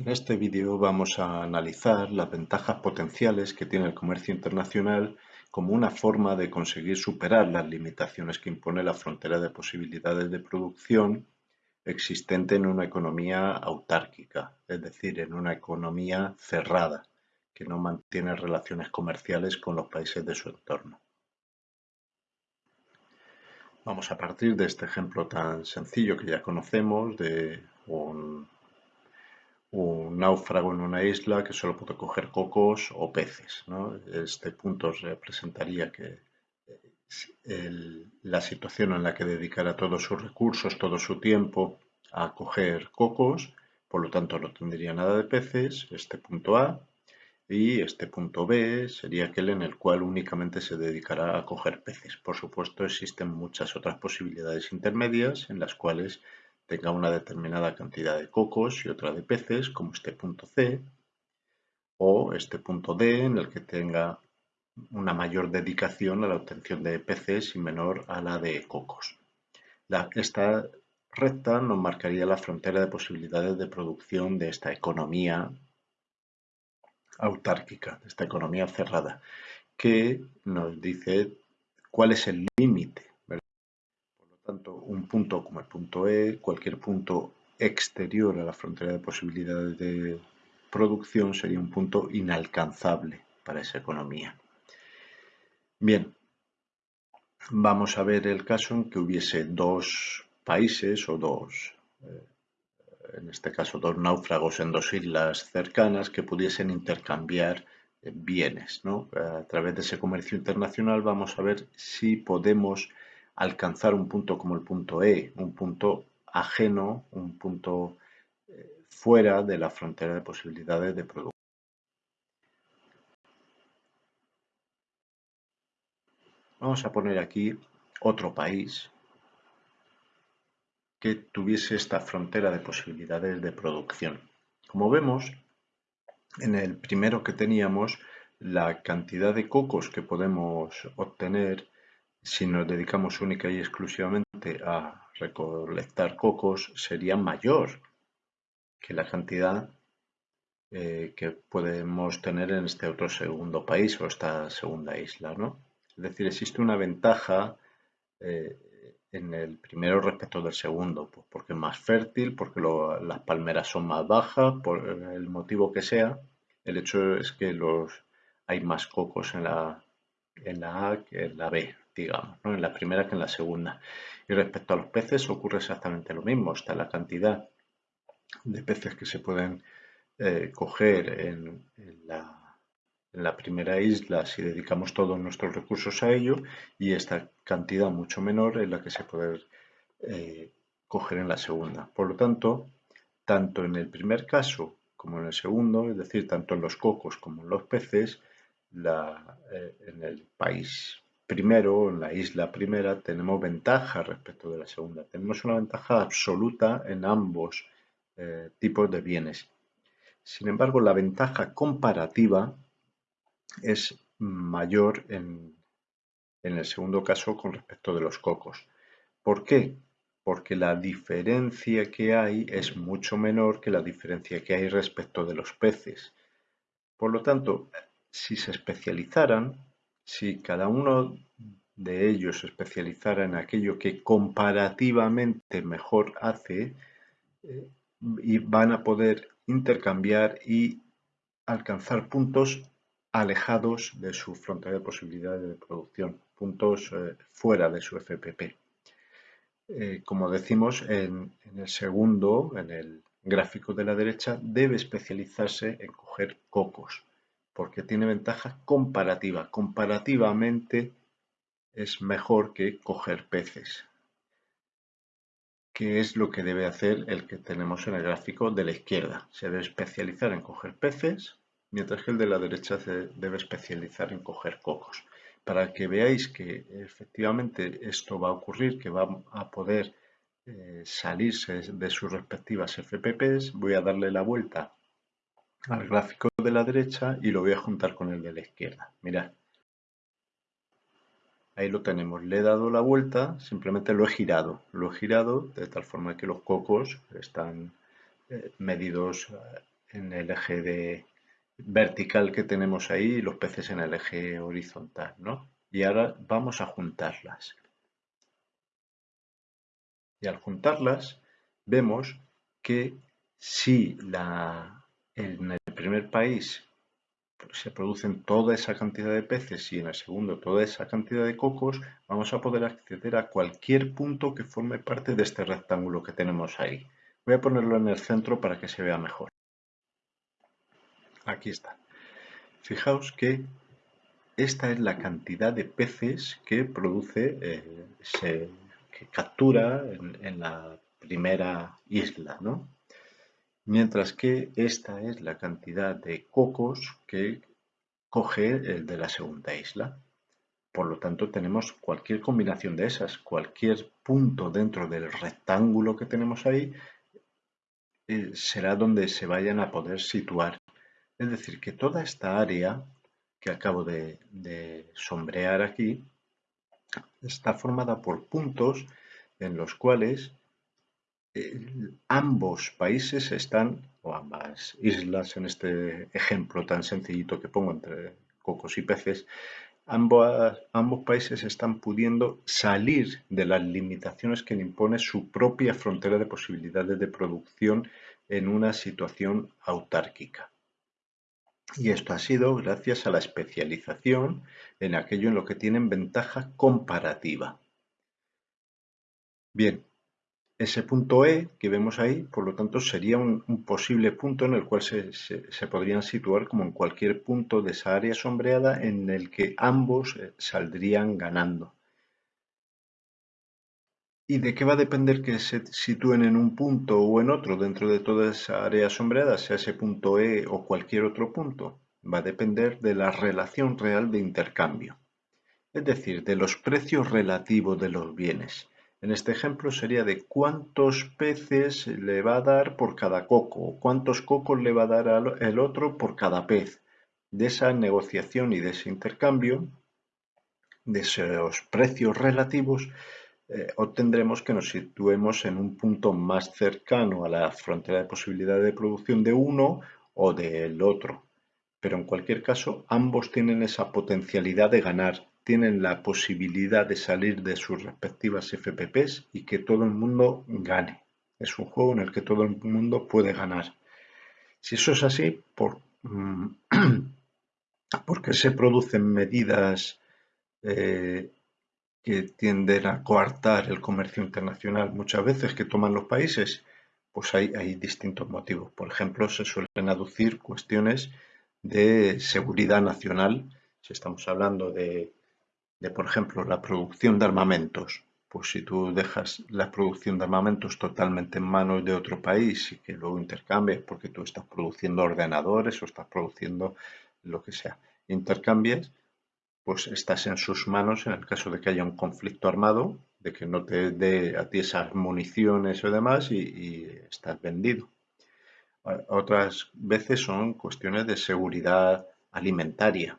En este vídeo vamos a analizar las ventajas potenciales que tiene el comercio internacional como una forma de conseguir superar las limitaciones que impone la frontera de posibilidades de producción existente en una economía autárquica, es decir, en una economía cerrada, que no mantiene relaciones comerciales con los países de su entorno. Vamos a partir de este ejemplo tan sencillo que ya conocemos de un un náufrago en una isla que solo puede coger cocos o peces. Este punto representaría que la situación en la que dedicara todos sus recursos, todo su tiempo a coger cocos, por lo tanto no tendría nada de peces, este punto A, y este punto B sería aquel en el cual únicamente se dedicará a coger peces. Por supuesto existen muchas otras posibilidades intermedias en las cuales tenga una determinada cantidad de cocos y otra de peces, como este punto C, o este punto D, en el que tenga una mayor dedicación a la obtención de peces y menor a la de cocos. esta recta nos marcaría la frontera de posibilidades de producción de esta economía autárquica, de esta economía cerrada, que nos dice cuál es el límite tanto, un punto como el punto E, cualquier punto exterior a la frontera de posibilidades de producción sería un punto inalcanzable para esa economía. Bien, vamos a ver el caso en que hubiese dos países o dos, eh, en este caso dos náufragos en dos islas cercanas que pudiesen intercambiar eh, bienes. A través de ese comercio internacional vamos a ver si podemos alcanzar un punto como el punto E, un punto ajeno, un punto eh, fuera de la frontera de posibilidades de producción. Vamos a poner aquí otro país que tuviese esta frontera de posibilidades de producción. Como vemos, en el primero que teníamos, la cantidad de cocos que podemos obtener si nos dedicamos única y exclusivamente a recolectar cocos, sería mayor que la cantidad eh, que podemos tener en este otro segundo país o esta segunda isla. ¿no? Es decir, existe una ventaja eh, en el primero respecto del segundo, pues porque es más fértil, porque las palmeras son más bajas, por el motivo que sea. El hecho es que los, hay más cocos en la, en la A que en la B digamos, en la primera que en la segunda. Y respecto a los peces ocurre exactamente lo mismo, está la cantidad de peces que se pueden eh, coger en, la, primera isla si dedicamos todos nuestros recursos a ello y esta cantidad mucho menor es la que se puede eh, coger en la segunda. Por lo tanto, tanto en el primer caso como en el segundo, es decir, tanto en los cocos como en los peces, eh, en el país primero, en la isla primera, tenemos ventaja respecto de la segunda. Tenemos una ventaja absoluta en ambos eh, tipos de bienes. Sin embargo, la ventaja comparativa es mayor en, en el segundo caso con respecto de los cocos. ¿Por qué? Porque la diferencia que hay es mucho menor que la diferencia que hay respecto de los peces. Por lo tanto, si se especializaran, si cada uno de ellos se especializara en aquello que comparativamente mejor hace, eh, y van a poder intercambiar y alcanzar puntos alejados de su frontera de posibilidades de producción, puntos eh, fuera de su FPP. Eh, como decimos en, en el segundo, en el gráfico de la derecha, debe especializarse en coger cocos porque tiene ventaja comparativa. Comparativamente es mejor que coger peces, que es lo que debe hacer el que tenemos en el gráfico de la izquierda. Se debe especializar en coger peces, mientras que el de la derecha se debe especializar en coger cocos. Para que veáis que efectivamente esto va a ocurrir, que va a poder eh, salirse de sus respectivas FPPs, voy a darle la vuelta al gráfico de la derecha y lo voy a juntar con el de la izquierda. Mirad. Ahí lo tenemos. Le he dado la vuelta, simplemente lo he girado. Lo he girado de tal forma que los cocos están eh, medidos en el eje vertical que tenemos ahí y los peces en el eje horizontal, ¿no? Y ahora vamos a juntarlas. Y al juntarlas vemos que si la, en el primer país se producen toda esa cantidad de peces y en el segundo toda esa cantidad de cocos, vamos a poder acceder a cualquier punto que forme parte de este rectángulo que tenemos ahí. Voy a ponerlo en el centro para que se vea mejor. Aquí está. Fijaos que esta es la cantidad de peces que produce, eh, que captura en, la primera isla, ¿no? Mientras que esta es la cantidad de cocos que coge el de la segunda isla. Por lo tanto, tenemos cualquier combinación de esas, cualquier punto dentro del rectángulo que tenemos ahí, eh, será donde se vayan a poder situar. Es decir, que toda esta área que acabo de, sombrear aquí está formada por puntos en los cuales ambos países están, o ambas islas en este ejemplo tan sencillito que pongo entre cocos y peces, ambos países están pudiendo salir de las limitaciones que le impone su propia frontera de posibilidades de producción en una situación autárquica. Y esto ha sido gracias a la especialización en aquello en lo que tienen ventaja comparativa. Bien, ese punto E que vemos ahí, por lo tanto, sería un, posible punto en el cual se, se, podrían situar como en cualquier punto de esa área sombreada en el que ambos eh, saldrían ganando. ¿Y de qué va a depender que se sitúen en un punto o en otro dentro de toda esa área sombreada, sea ese punto E o cualquier otro punto? Va a depender de la relación real de intercambio, es decir, de los precios relativos de los bienes. En este ejemplo sería de cuántos peces le va a dar por cada coco, o cuántos cocos le va a dar el otro por cada pez. De esa negociación y de ese intercambio, de esos precios relativos, eh, obtendremos que nos situemos en un punto más cercano a la frontera de posibilidad de producción de uno o del otro. Pero en cualquier caso, ambos tienen esa potencialidad de ganar, tienen la posibilidad de salir de sus respectivas FPPs y que todo el mundo gane. Es un juego en el que todo el mundo puede ganar. Si eso es así, ¿por, mm, qué se producen medidas eh, que tienden a coartar el comercio internacional muchas veces que toman los países, pues hay, hay distintos motivos. Por ejemplo, se suelen aducir cuestiones de seguridad nacional, si estamos hablando de, de, por ejemplo, la producción de armamentos, pues si tú dejas la producción de armamentos totalmente en manos de otro país y que luego intercambies porque tú estás produciendo ordenadores o estás produciendo lo que sea, intercambies, pues estás en sus manos en el caso de que haya un conflicto armado, de que no te dé a ti esas municiones o demás y, estás vendido. Otras veces son cuestiones de seguridad alimentaria.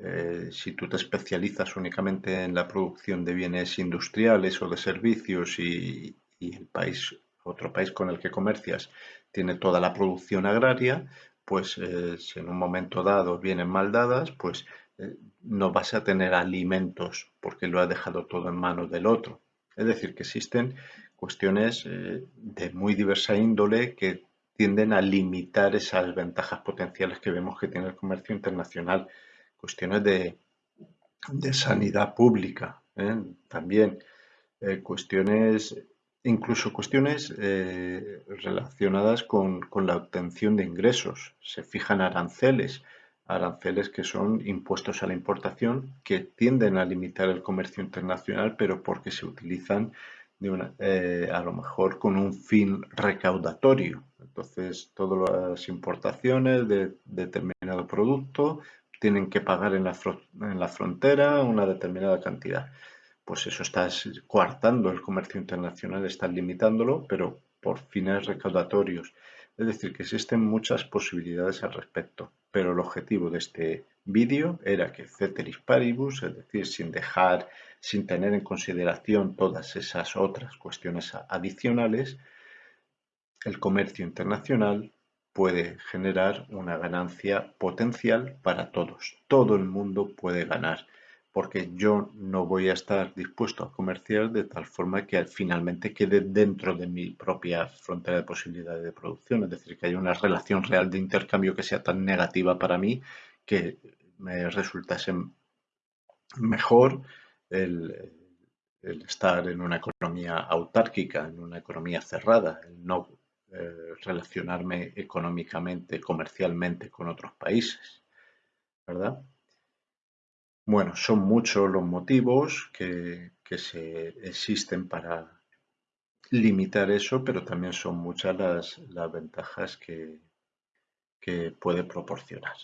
Eh, si tú te especializas únicamente en la producción de bienes industriales o de servicios y, el país, otro país con el que comercias tiene toda la producción agraria, pues eh, si en un momento dado vienen mal dadas, pues eh, no vas a tener alimentos porque lo ha dejado todo en manos del otro. Es decir, que existen cuestiones de muy diversa índole que tienden a limitar esas ventajas potenciales que vemos que tiene el comercio internacional. Cuestiones de, sanidad pública, ¿eh? también cuestiones, incluso cuestiones relacionadas con, con la obtención de ingresos. Se fijan aranceles aranceles que son impuestos a la importación que tienden a limitar el comercio internacional, pero porque se utilizan de eh, a lo mejor con un fin recaudatorio. Entonces, todas las importaciones de determinado producto tienen que pagar en la, en la frontera una determinada cantidad. Pues eso está coartando el comercio internacional, está limitándolo, pero por fines recaudatorios. Es decir, que existen muchas posibilidades al respecto, pero el objetivo de este vídeo era que ceteris paribus, es decir, sin dejar, sin tener en consideración todas esas otras cuestiones adicionales, el comercio internacional puede generar una ganancia potencial para todos. Todo el mundo puede ganar porque yo no voy a estar dispuesto a comerciar de tal forma que finalmente quede dentro de mi propia frontera de posibilidades de producción, es decir, que haya una relación real de intercambio que sea tan negativa para mí que me resultase mejor el, estar en una economía autárquica, en una economía cerrada, el no eh, relacionarme económicamente, comercialmente con otros países, ¿verdad? Bueno, son muchos los motivos que, se existen para limitar eso, pero también son muchas las, las ventajas que, que puede proporcionar.